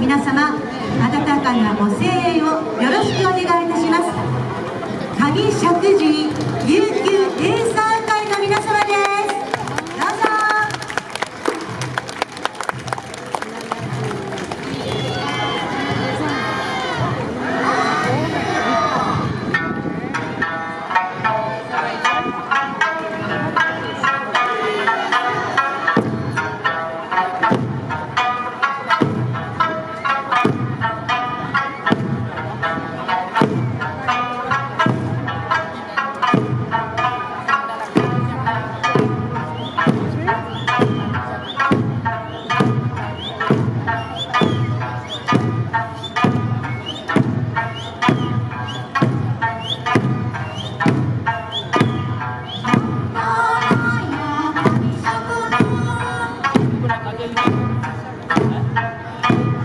皆様温かなご声援をよろしくお願いいたします。上石神井琉 Thank you.